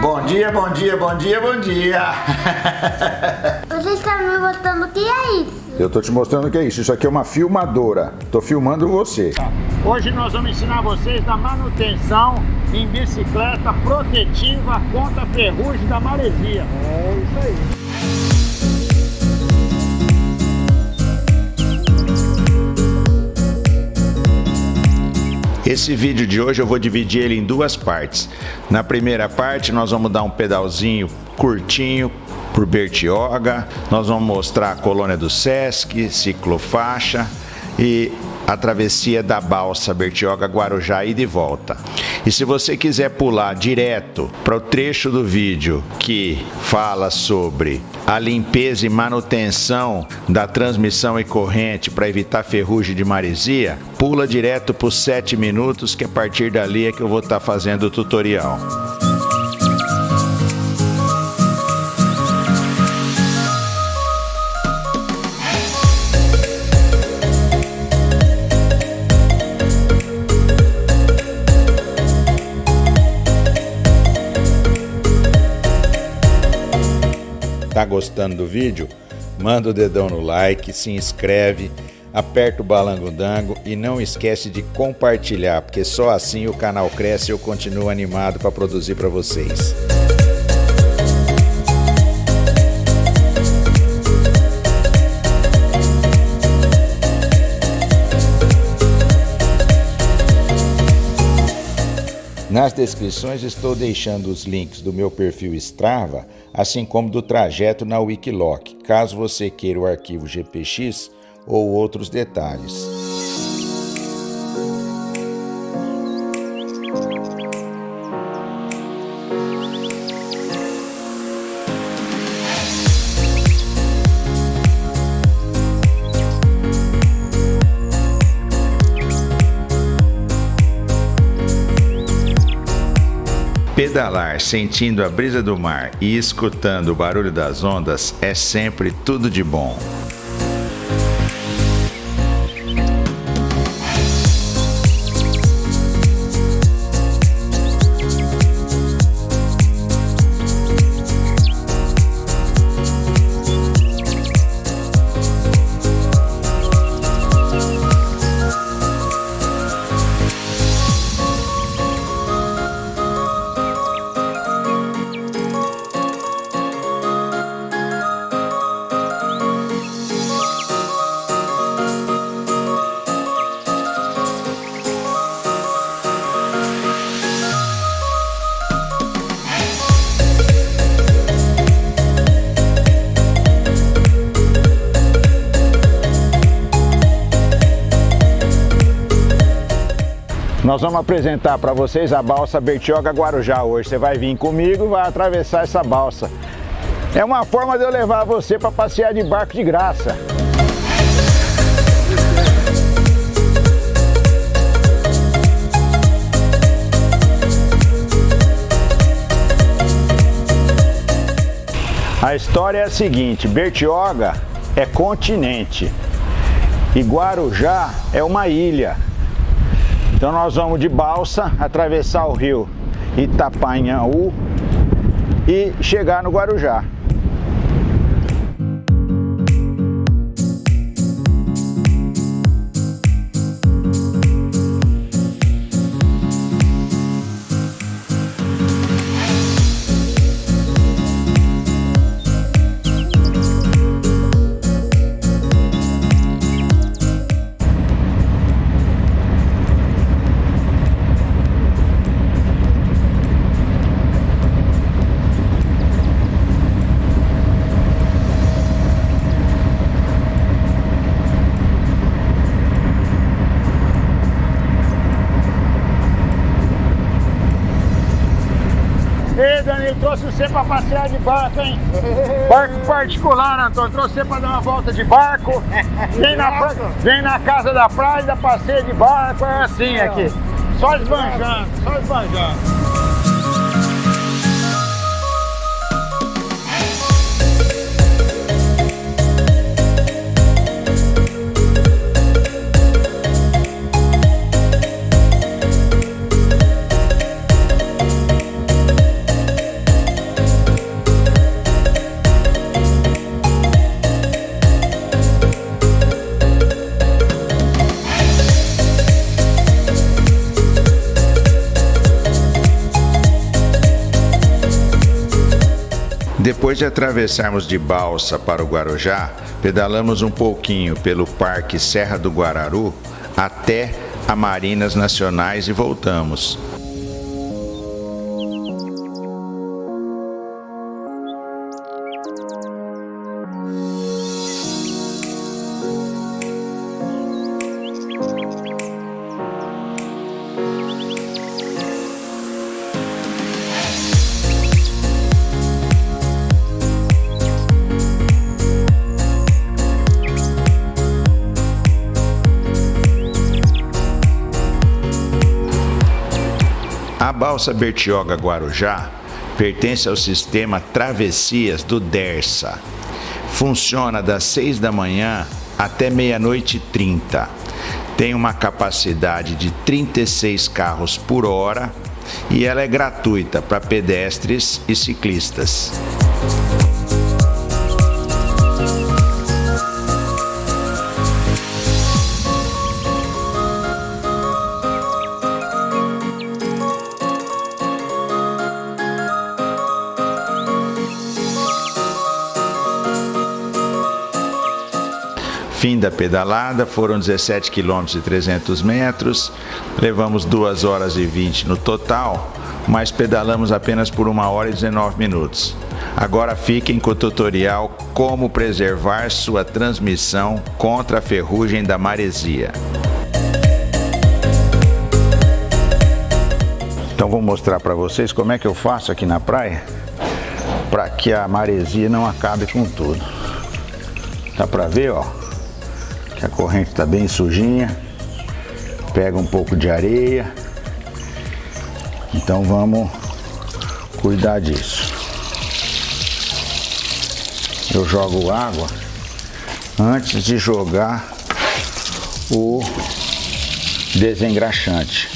Bom dia, bom dia, bom dia, bom dia. Você está me mostrando o que é isso? Eu tô te mostrando o que é isso. Isso aqui é uma filmadora. Tô filmando você. Hoje nós vamos ensinar vocês da manutenção em bicicleta protetiva contra a ferrugem da maresia. É isso aí. Esse vídeo de hoje eu vou dividir ele em duas partes. Na primeira parte nós vamos dar um pedalzinho curtinho por Bertioga, nós vamos mostrar a colônia do Sesc, ciclofaixa e a travessia da balsa Bertioga Guarujá e de volta. E se você quiser pular direto para o trecho do vídeo que fala sobre a limpeza e manutenção da transmissão e corrente para evitar ferrugem de maresia, pula direto para os 7 minutos que a partir dali é que eu vou estar tá fazendo o tutorial. Gostando do vídeo? Manda o dedão no like, se inscreve, aperta o balango-dango e não esquece de compartilhar, porque só assim o canal cresce e eu continuo animado para produzir para vocês. Nas descrições estou deixando os links do meu perfil Strava, assim como do trajeto na Wikiloc, caso você queira o arquivo GPX ou outros detalhes. Pedalar sentindo a brisa do mar e escutando o barulho das ondas é sempre tudo de bom. Nós vamos apresentar para vocês a balsa Bertioga Guarujá hoje. Você vai vir comigo e vai atravessar essa balsa. É uma forma de eu levar você para passear de barco de graça. A história é a seguinte, Bertioga é continente e Guarujá é uma ilha. Então nós vamos de balsa atravessar o rio Itapanhaú e chegar no Guarujá. Trouxe você pra passear de barco, hein? Barco particular, Antônio. Trouxe você pra dar uma volta de barco. Vem na, vem na casa da praia, passeia de barco, é assim aqui. Só esbanjando, só esbanjando. Depois de atravessarmos de balsa para o Guarujá, pedalamos um pouquinho pelo Parque Serra do Guararu até a Marinas Nacionais e voltamos. A balsa Bertioga Guarujá pertence ao sistema Travessias do Dersa. Funciona das 6 da manhã até meia-noite e 30. Tem uma capacidade de 36 carros por hora e ela é gratuita para pedestres e ciclistas. Fim da pedalada, foram 17 km e 300 metros, levamos 2 horas e 20 no total, mas pedalamos apenas por 1 hora e 19 minutos. Agora fiquem com o tutorial como preservar sua transmissão contra a ferrugem da maresia. Então vou mostrar para vocês como é que eu faço aqui na praia para que a maresia não acabe com tudo. Dá para ver, ó, que a corrente está bem sujinha. Pega um pouco de areia. Então vamos cuidar disso. Eu jogo água antes de jogar o desengraxante.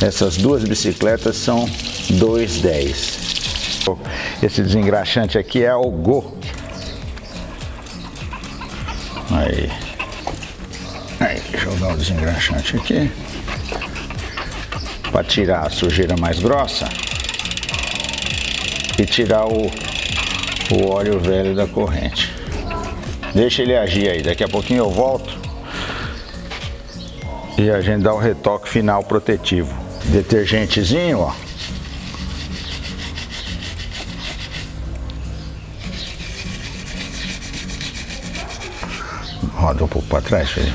Essas duas bicicletas são 2,10. Esse desengraxante aqui é o Go. Aí. Aí, jogar o desengraxante aqui. Para tirar a sujeira mais grossa. E tirar o, o óleo velho da corrente. Deixa ele agir aí, daqui a pouquinho eu volto. E a gente dá o retoque final protetivo detergentezinho, ó. Roda um pouco para trás, filho.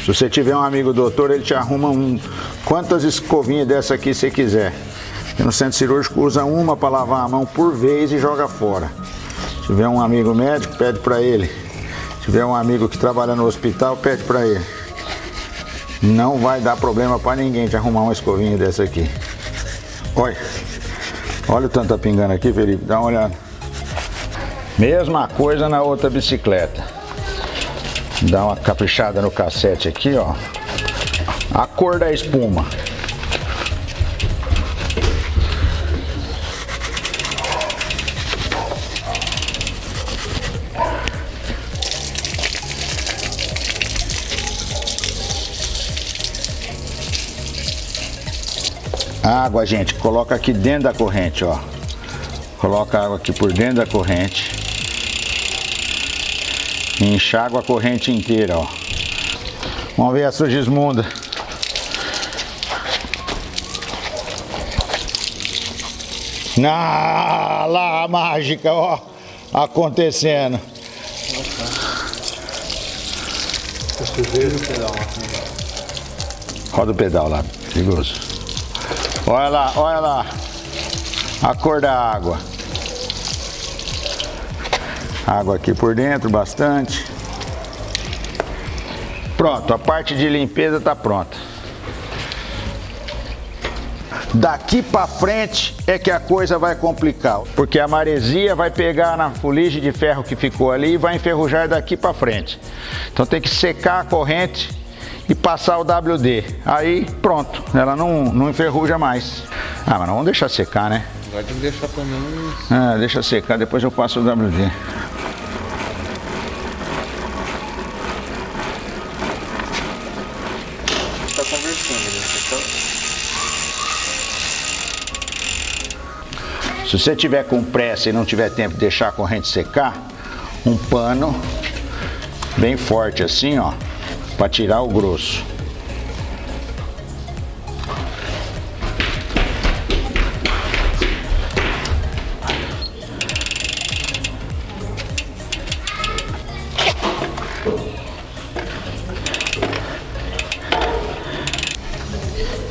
Se você tiver um amigo doutor, ele te arruma um quantas escovinhas dessa aqui você quiser. E no centro cirúrgico usa uma para lavar a mão por vez e joga fora. Se tiver um amigo médico, pede para ele. Se tiver um amigo que trabalha no hospital, pede para ele. Não vai dar problema para ninguém te arrumar uma escovinha dessa aqui. Olha. Olha o tanto tá pingando aqui, Felipe. Dá uma olhada. Mesma coisa na outra bicicleta. Dá uma caprichada no cassete aqui, ó. A cor da espuma. Água, gente, coloca aqui dentro da corrente, ó. Coloca água aqui por dentro da corrente. Enxágua a corrente inteira, ó. Vamos ver a sugismunda. Ah, lá a mágica, ó, acontecendo. Roda o pedal lá, perigoso. Olha lá, olha lá. A cor da água. Água aqui por dentro, bastante. Pronto, a parte de limpeza está pronta. Daqui para frente é que a coisa vai complicar, porque a maresia vai pegar na fuligem de ferro que ficou ali e vai enferrujar daqui para frente. Então tem que secar a corrente e passar o WD. Aí pronto, ela não, não enferruja mais. Ah, mas não vamos deixar secar, né? Pode deixar pelo menos. Ah, deixa secar, depois eu passo o WD. Então. Se você tiver com pressa e não tiver tempo de deixar a corrente secar, um pano bem forte assim, ó, para tirar o grosso.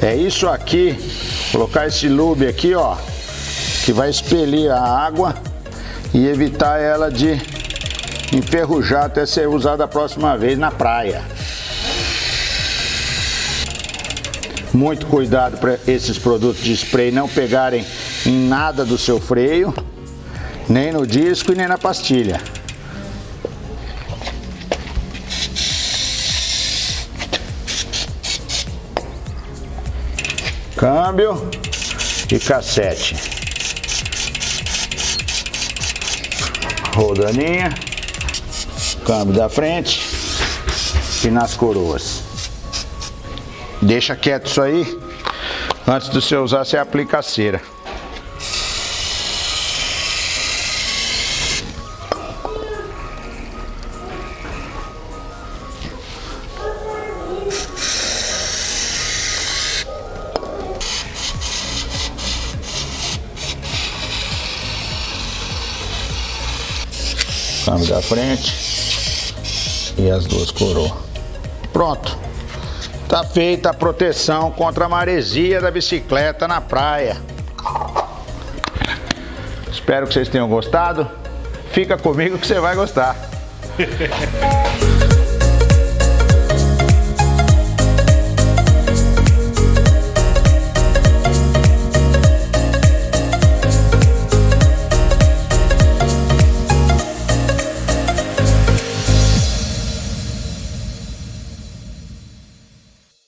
É isso aqui, colocar esse lube aqui, ó, que vai expelir a água e evitar ela de enferrujar até ser usada a próxima vez na praia. Muito cuidado para esses produtos de spray não pegarem em nada do seu freio, nem no disco e nem na pastilha. Câmbio e cassete. Rodaninha, câmbio da frente e nas coroas. Deixa quieto isso aí. Antes de você usar, você aplica a cera. Câmbio da frente e as duas coroas. Pronto. Tá feita a proteção contra a maresia da bicicleta na praia. Espero que vocês tenham gostado. Fica comigo que você vai gostar.